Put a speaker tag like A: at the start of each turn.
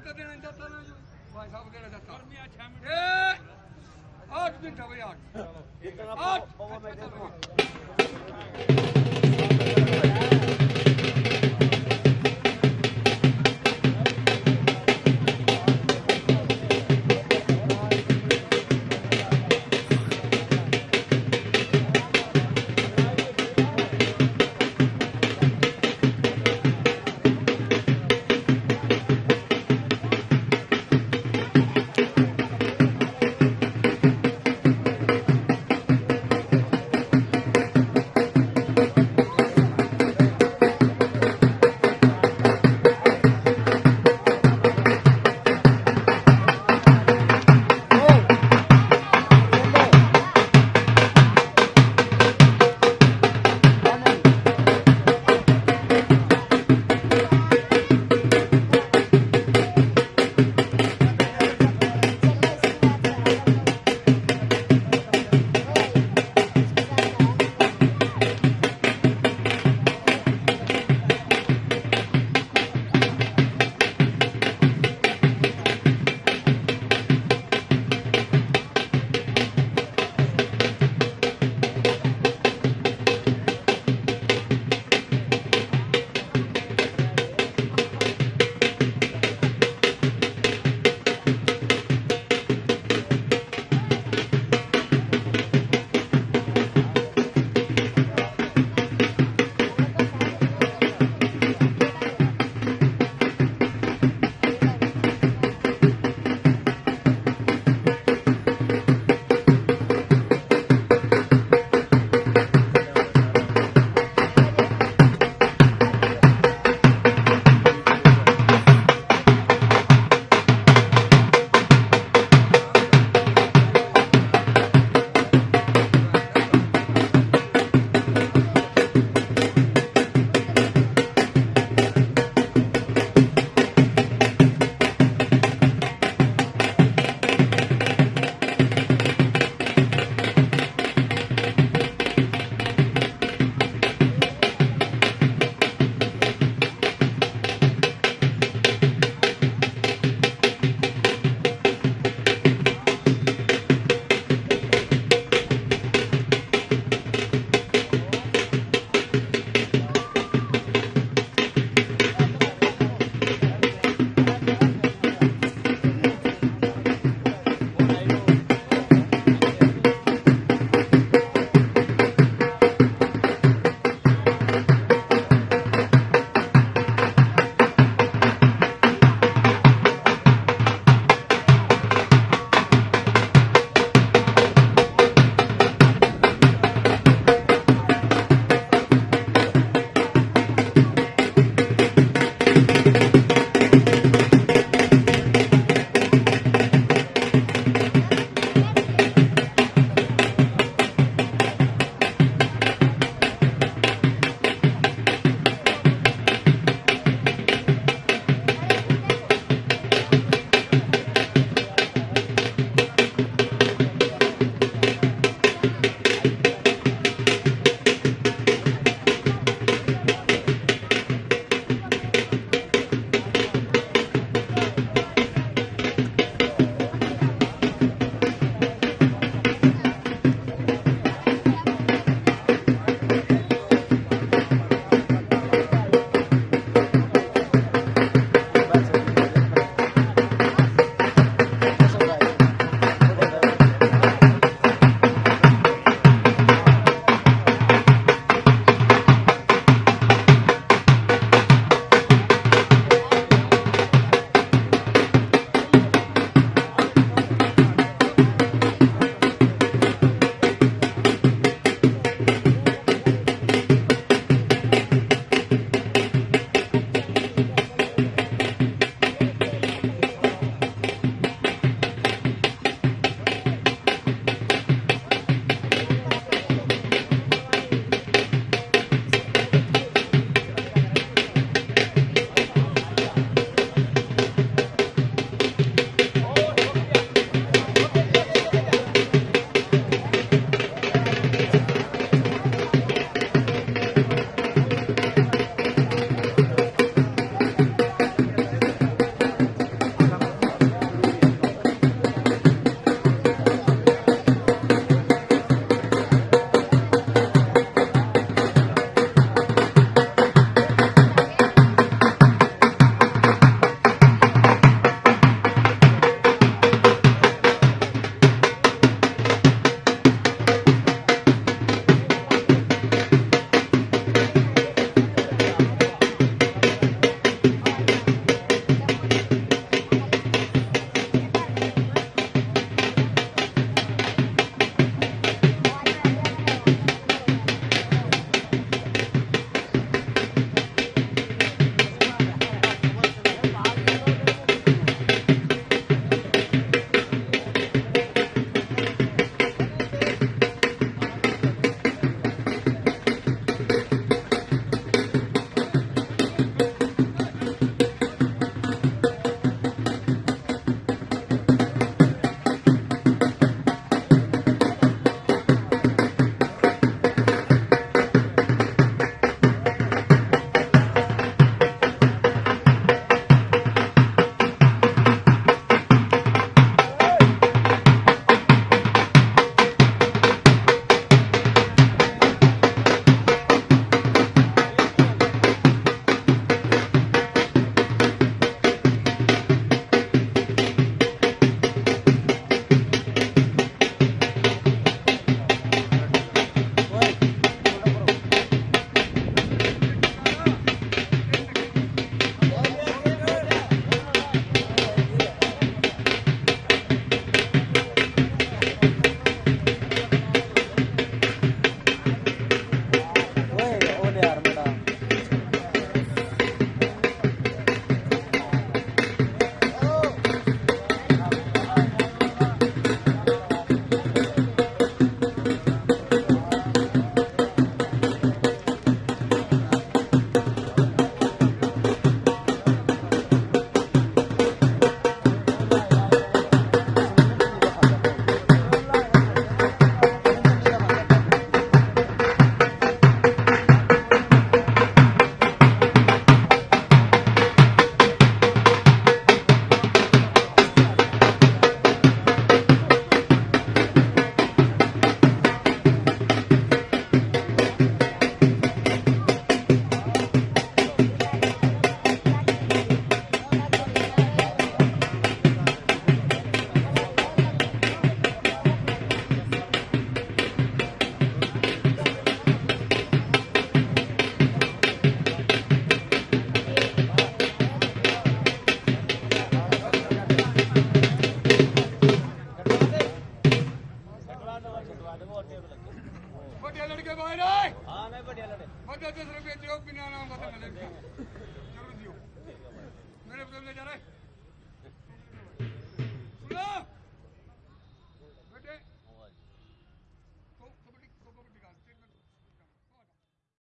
A: ਮਦਦ ਦੇਣਾ ਦਿੱਤਾ ਨੂੰ ਭਾਈ ਸਾਹਿਬ ਕਿਹੜਾ ਦਿੱਤਾ ਗਰਮੀ 6 ਮਿੰਟ ਏ 8 ਮਿੰਟ ਹੋ ਗਏ 8 ਇਤਨਾ ਪਾਵਾ ਮੈਂ ਦੇ ਦੂੰਗਾ મોયરાય હા મેં બઢિયા લડે બધા દસ રૂપિયા દો બિના નામ બતા મને જરૂર દો મેરે બદલે જા રહે સુનો